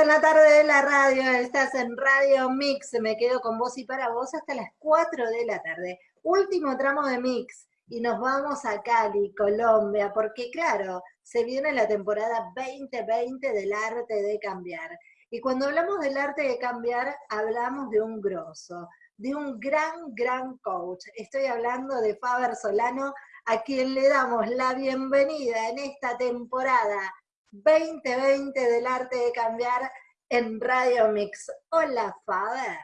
en la tarde de la radio, estás en Radio Mix, me quedo con vos y para vos hasta las 4 de la tarde. Último tramo de Mix y nos vamos a Cali, Colombia, porque claro, se viene la temporada 2020 del arte de cambiar. Y cuando hablamos del arte de cambiar, hablamos de un grosso, de un gran, gran coach. Estoy hablando de Faber Solano, a quien le damos la bienvenida en esta temporada 2020 del arte de cambiar en Radio Mix. Hola, Faber.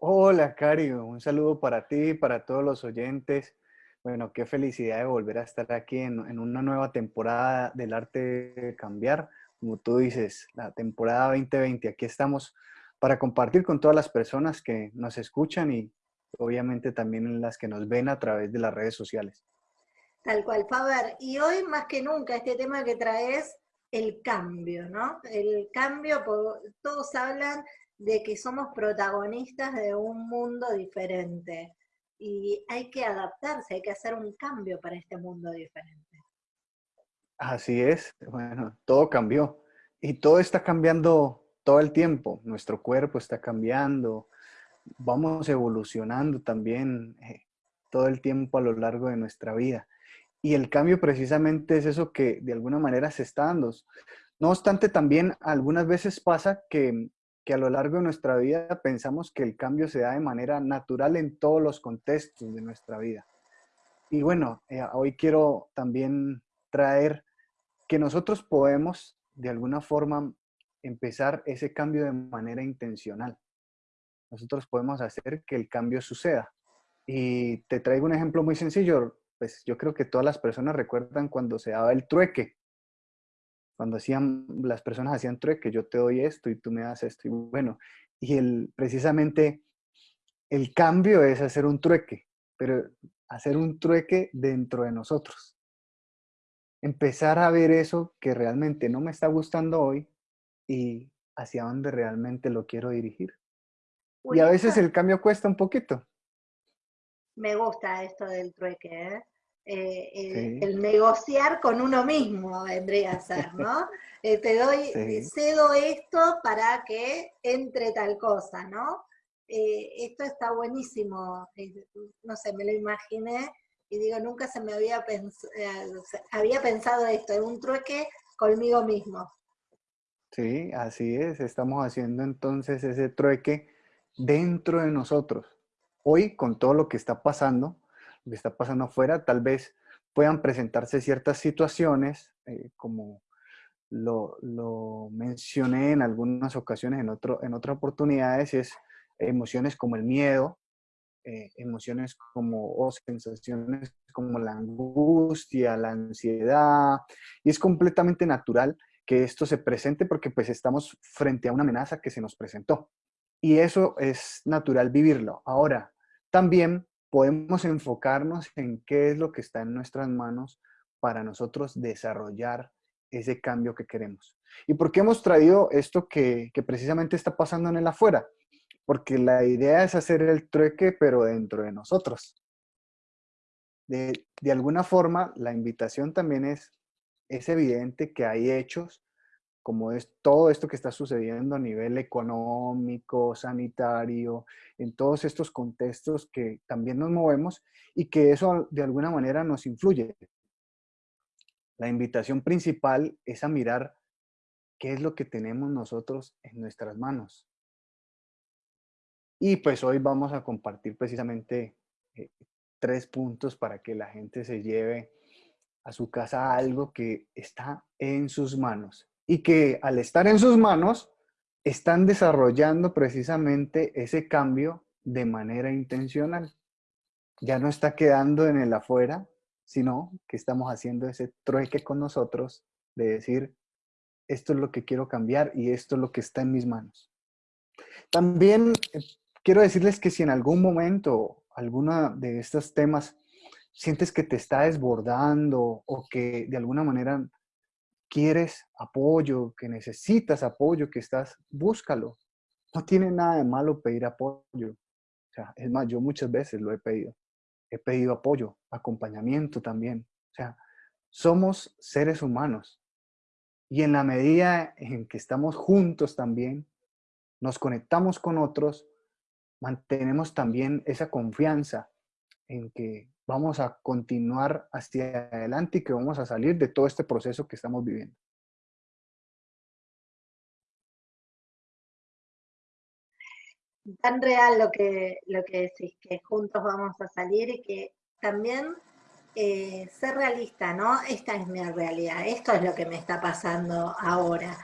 Hola, Cari. Un saludo para ti y para todos los oyentes. Bueno, qué felicidad de volver a estar aquí en, en, una nueva temporada del arte de cambiar. Como tú dices, la temporada 2020. Aquí estamos para compartir con todas las personas que nos escuchan y obviamente también las que nos ven a través de las redes sociales. Tal cual, Faber. Y hoy más que nunca este tema que traes, el cambio, ¿no? El cambio, todos hablan de que somos protagonistas de un mundo diferente. Y hay que adaptarse, hay que hacer un cambio para este mundo diferente. Así es, bueno, todo cambió. Y todo está cambiando todo el tiempo. Nuestro cuerpo está cambiando, vamos evolucionando también eh, todo el tiempo a lo largo de nuestra vida. Y el cambio precisamente es eso que de alguna manera se está dando. No obstante, también algunas veces pasa que, a lo largo de nuestra vida pensamos que el cambio se da de manera natural en todos los contextos de nuestra vida. Y bueno, eh, hoy quiero también traer que nosotros podemos de alguna forma empezar ese cambio de manera intencional. Nosotros podemos hacer que el cambio suceda. Y te traigo un ejemplo muy sencillo pues yo creo que todas las personas recuerdan cuando se daba el trueque. Cuando hacían, las personas hacían trueque, yo te doy esto y tú me das esto. Y bueno, y el, precisamente el cambio es hacer un trueque, pero hacer un trueque dentro de nosotros. Empezar a ver eso que realmente no me está gustando hoy y hacia dónde realmente lo quiero dirigir. Y a veces el cambio cuesta un poquito me gusta esto del trueque, ¿eh? Eh, el, negociar con uno mismo vendría a ser, ¿no? Eh, te doy, cedo esto para que entre tal cosa, ¿no? esto está buenísimo, no sé, me lo imaginé y digo, nunca se me había, había pensado esto, en un trueque conmigo mismo. Sí, así es, estamos haciendo entonces ese trueque dentro de nosotros hoy con todo lo que está pasando, que está pasando afuera, tal vez puedan presentarse ciertas situaciones, eh, como lo, mencioné en algunas ocasiones, en, otro, en otras oportunidades, es emociones como el miedo, eh, emociones como, o sensaciones como la angustia, la ansiedad, y es completamente natural que esto se presente porque pues estamos frente a una amenaza que se nos presentó. Y eso es natural vivirlo. Ahora, también podemos enfocarnos en qué es lo que está en nuestras manos para nosotros desarrollar ese cambio que queremos. ¿Y por qué hemos traído esto que, precisamente está pasando en el afuera? Porque la idea es hacer el trueque, pero dentro de nosotros. De, de alguna forma, la invitación también es, es evidente que hay hechos como es todo esto que está sucediendo a nivel económico, sanitario, en todos estos contextos que también nos movemos y que eso de alguna manera nos influye. La invitación principal es a mirar qué es lo que tenemos nosotros en nuestras manos. Y pues hoy vamos a compartir precisamente eh, tres puntos para que la gente se lleve a su casa algo que está en sus manos y que al estar en sus manos están desarrollando precisamente ese cambio de manera intencional. Ya no está quedando en el afuera, sino que estamos haciendo ese trueque con nosotros de decir, esto es lo que quiero cambiar y esto es lo que está en mis manos. También eh, quiero decirles que si en algún momento alguna de estos temas sientes que te está desbordando o que de alguna manera quieres apoyo, que necesitas apoyo, que estás, búscalo. No tiene nada de malo pedir apoyo. O sea, es más, yo muchas veces lo he pedido. He pedido apoyo, acompañamiento también. O sea, somos seres humanos Y en la medida en que estamos juntos también, nos conectamos con otros, mantenemos también esa confianza en que vamos a continuar hacia adelante y que vamos a salir de todo este proceso que estamos viviendo. Tan real lo que, lo que decís, que juntos vamos a salir y que también eh, ser realista, ¿no? Esta es mi realidad, esto es lo que me está pasando ahora,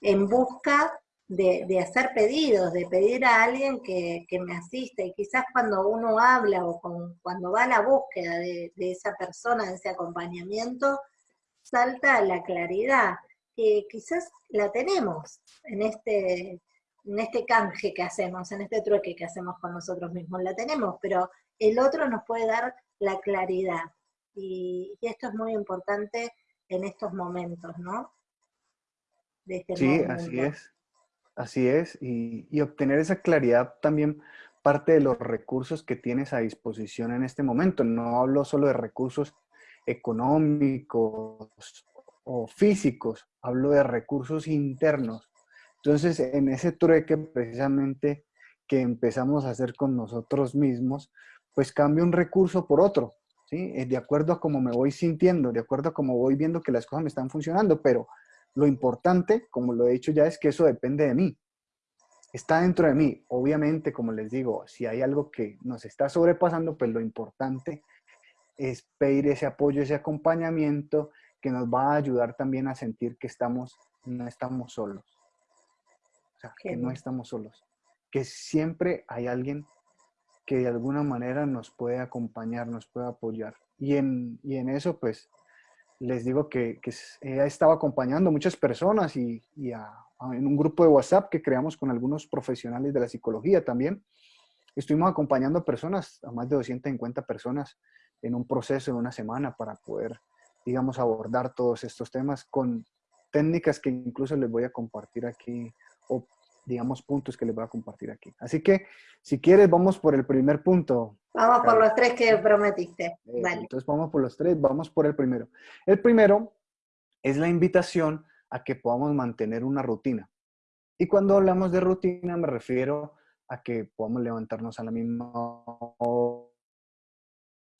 en busca de, hacer pedidos, de pedir a alguien que, me asiste. Y quizás cuando uno habla o cuando va a la búsqueda de, esa persona, de ese acompañamiento, salta la claridad, que quizás la tenemos en este, en este canje que hacemos, en este trueque que hacemos con nosotros mismos, la tenemos, pero el otro nos puede dar la claridad. Y, esto es muy importante en estos momentos, ¿no? Este sí, así es. Así es, y, obtener esa claridad también parte de los recursos que tienes a disposición en este momento. No hablo solo de recursos económicos o físicos, hablo de recursos internos. Entonces, en ese trueque precisamente que empezamos a hacer con nosotros mismos, pues cambio un recurso por otro, ¿sí? Eh, de acuerdo a cómo me voy sintiendo, de acuerdo a cómo voy viendo que las cosas me están funcionando, pero lo importante, como lo he dicho ya, es que eso depende de mí. Está dentro de mí. Obviamente, como les digo, si hay algo que nos está sobrepasando, pues lo importante es pedir ese apoyo, ese acompañamiento que nos va a ayudar también a sentir que estamos, no estamos solos. O sea, que no estamos solos. Que siempre hay alguien que de alguna manera nos puede acompañar, nos puede apoyar. Y en, y en eso, pues, les digo que, que ella estaba acompañando a muchas personas y, en un grupo de WhatsApp que creamos con algunos profesionales de la psicología también. Estuvimos acompañando a personas, a más de 250 personas en un proceso de una semana para poder, digamos, abordar todos estos temas con técnicas que incluso les voy a compartir aquí o digamos, puntos que les voy a compartir aquí. Así que, si quieres, vamos por el primer punto. Vamos por los tres que prometiste. vale. Entonces, vamos por los tres, vamos por el primero. El primero es la invitación a que podamos mantener una rutina. Y cuando hablamos de rutina, me refiero a que podamos levantarnos a la misma hora,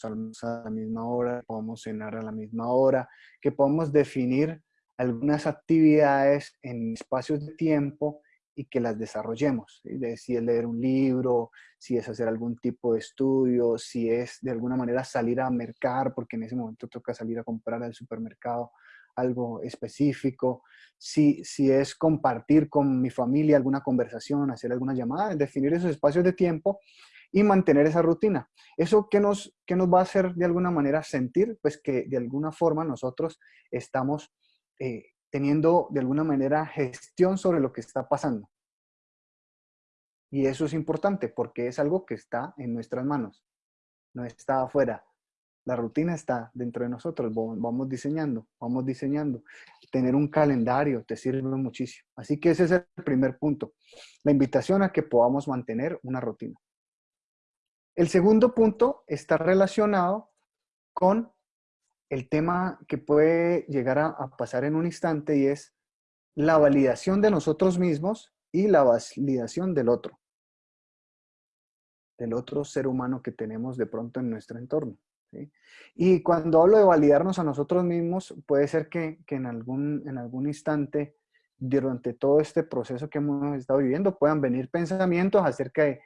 a la misma hora, podamos cenar a la misma hora, que podamos definir algunas actividades en espacios de tiempo y que las desarrollemos. si es leer un libro, si es hacer algún tipo de estudio, si es de alguna manera salir a mercar, porque en ese momento toca salir a comprar al supermercado algo específico, si, si es compartir con mi familia alguna conversación, hacer alguna llamada, definir esos espacios de tiempo y mantener esa rutina. ¿Eso qué nos, qué nos va a hacer de alguna manera sentir? Pues que de alguna forma nosotros estamos eh, teniendo de alguna manera gestión sobre lo que está pasando. Y eso es importante porque es algo que está en nuestras manos, no está afuera. La rutina está dentro de nosotros, vamos diseñando, vamos diseñando. Tener un calendario te sirve muchísimo. Así que ese es el primer punto, la invitación a que podamos mantener una rutina. El segundo punto está relacionado con el tema que puede llegar a, pasar en un instante y es la validación de nosotros mismos y la validación del otro, del otro ser humano que tenemos de pronto en nuestro entorno. Y cuando hablo de validarnos a nosotros mismos, puede ser que, en, algún, en algún instante, durante todo este proceso que hemos estado viviendo, puedan venir pensamientos acerca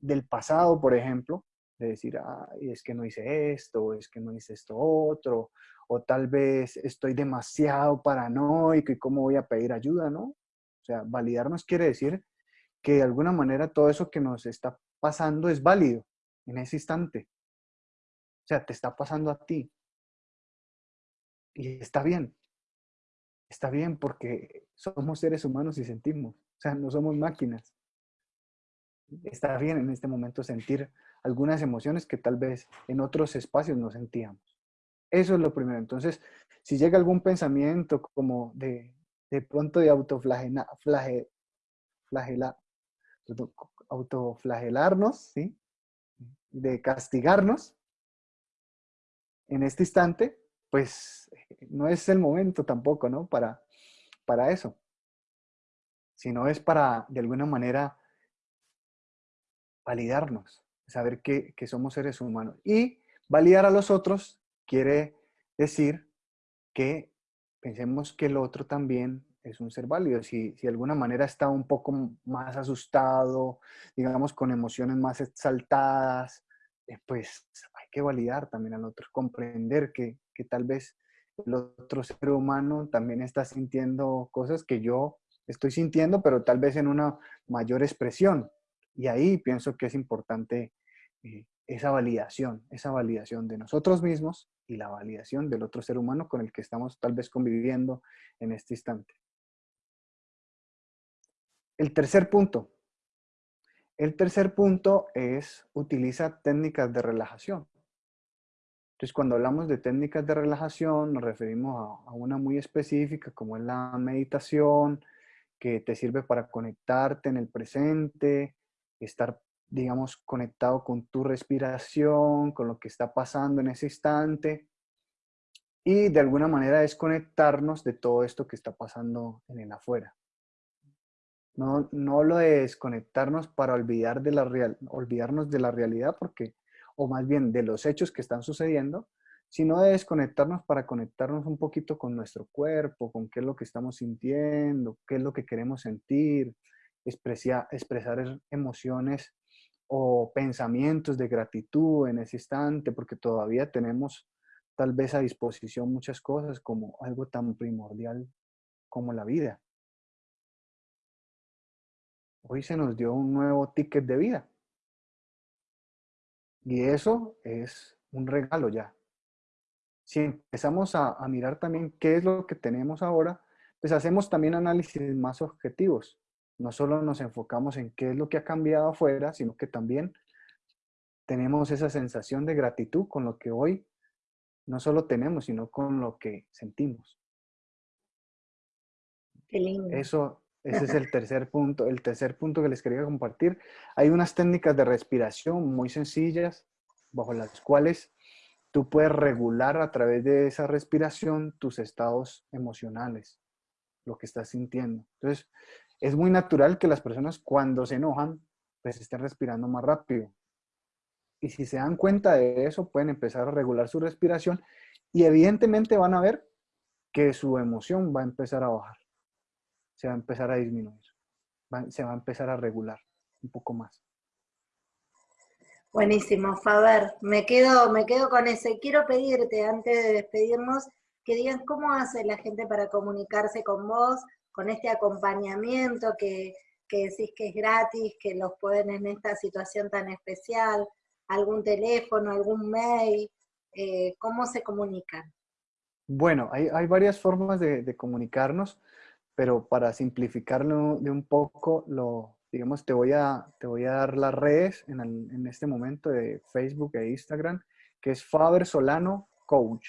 del pasado, por ejemplo, de decir, ay, es que no hice esto, es que no hice esto otro, o tal vez estoy demasiado paranoico y cómo voy a pedir ayuda, ¿no? O sea, validarnos quiere decir que de alguna manera todo eso que nos está pasando es válido en ese instante. O sea, te está pasando a ti. Y está bien. Está bien porque somos seres humanos y sentimos. O sea, no somos máquinas. Está bien en este momento sentir algunas emociones que tal vez en otros espacios no sentíamos. Eso es lo primero. Entonces, si llega algún pensamiento como de, de pronto de autoflagelar, autoflagelarnos, ¿sí? de castigarnos en este instante, pues no es el momento tampoco, ¿no? Para, para eso, sino es para, de alguna manera, validarnos, saber que, que somos seres humanos. Y validar a los otros quiere decir que pensemos que el otro también es un ser válido. Si, si de alguna manera está un poco más asustado, digamos, con emociones más exaltadas, eh, pues hay que validar también al otro, comprender que, que tal vez el otro ser humano también está sintiendo cosas que yo estoy sintiendo, pero tal vez en una mayor expresión. Y ahí pienso que es importante eh, esa validación, esa validación de nosotros mismos y la validación del otro ser humano con el que estamos tal vez conviviendo en este instante. El tercer punto. El tercer punto es utiliza técnicas de relajación. Entonces, cuando hablamos de técnicas de relajación, nos referimos a, una muy específica, como es la meditación, que te sirve para conectarte en el presente, estar, digamos, conectado con tu respiración, con lo que está pasando en ese instante, y de alguna manera desconectarnos de todo esto que está pasando en el afuera. No, no lo de desconectarnos para olvidar de la real, olvidarnos de la realidad, porque o más bien de los hechos que están sucediendo, sino de desconectarnos para conectarnos un poquito con nuestro cuerpo, con qué es lo que estamos sintiendo, qué es lo que queremos sentir, expresar, expresar emociones o pensamientos de gratitud en ese instante, porque todavía tenemos tal vez a disposición muchas cosas como algo tan primordial como la vida. Hoy se nos dio un nuevo ticket de vida. Y eso es un regalo ya. Si empezamos a, mirar también qué es lo que tenemos ahora, pues hacemos también análisis más objetivos. No solo nos enfocamos en qué es lo que ha cambiado afuera, sino que también tenemos esa sensación de gratitud con lo que hoy no solo tenemos, sino con lo que sentimos. Qué lindo. Eso, ese es el tercer punto. El tercer punto que les quería compartir. Hay unas técnicas de respiración muy sencillas, bajo las cuales tú puedes regular a través de esa respiración tus estados emocionales, lo que estás sintiendo. Entonces, es muy natural que las personas cuando se enojan, pues estén respirando más rápido. Y si se dan cuenta de eso, pueden empezar a regular su respiración y evidentemente van a ver que su emoción va a empezar a bajar se va a empezar a disminuir, se va a empezar a regular un poco más. Buenísimo, Faber. Me quedo, me quedo con ese. Quiero pedirte, antes de despedirnos, que digas cómo hace la gente para comunicarse con vos, con este acompañamiento que, decís que es gratis, que los pueden en esta situación tan especial, algún teléfono, algún mail, eh, ¿cómo se comunican? Bueno, hay, varias formas de comunicarnos pero para simplificarlo de un poco, digamos, te voy a, te voy a dar las redes en, en este momento de Facebook e Instagram, que es Faber Solano Coach.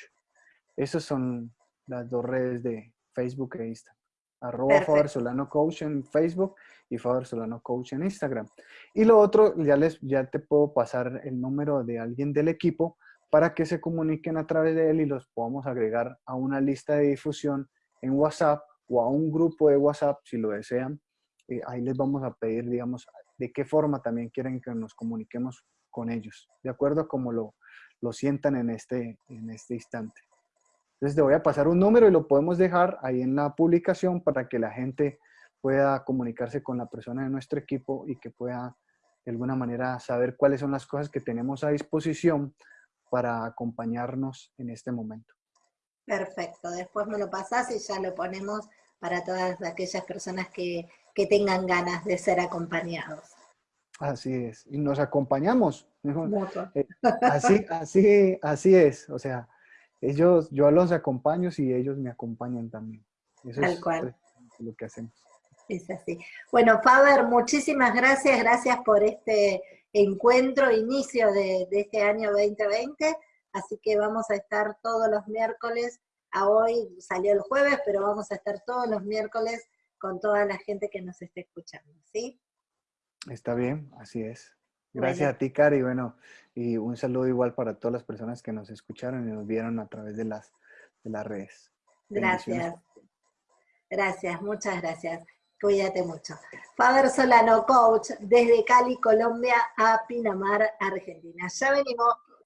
Esas son las dos redes de Facebook e Instagram. Arroba Faber Solano Coach en Facebook y Faber Solano Coach en Instagram. Y lo otro, ya, les, ya te puedo pasar el número de alguien del equipo para que se comuniquen a través de él y los podamos agregar a una lista de difusión en WhatsApp o a un grupo de WhatsApp si lo desean. Eh, ahí les vamos a pedir, digamos, de qué forma también quieren que nos comuniquemos con ellos, de acuerdo a cómo lo, lo sientan en este, en este instante. Entonces te voy a pasar un número y lo podemos dejar ahí en la publicación para que la gente pueda comunicarse con la persona de nuestro equipo y que pueda de alguna manera saber cuáles son las cosas que tenemos a disposición para acompañarnos en este momento. Perfecto, después me lo pasás y ya lo ponemos para todas aquellas personas que, tengan ganas de ser acompañados. Así es, y nos acompañamos. Eh, así, así, así es, o sea, ellos, yo los acompaño y ellos me acompañan también. Eso Tal cual. lo que hacemos. Es así. Bueno, Faber, muchísimas gracias, gracias por este encuentro, inicio de, de este año 2020 así que vamos a estar todos los miércoles, a hoy salió el jueves, pero vamos a estar todos los miércoles con toda la gente que nos esté escuchando, ¿sí? Está bien, así es. Gracias a ti, Cari, bueno, y un saludo igual para todas las personas que nos escucharon y nos vieron a través de las, de las redes. Gracias. Gracias, muchas gracias. Cuídate mucho. Faber Solano, coach, desde Cali, Colombia, a Pinamar, Argentina. Ya venimos.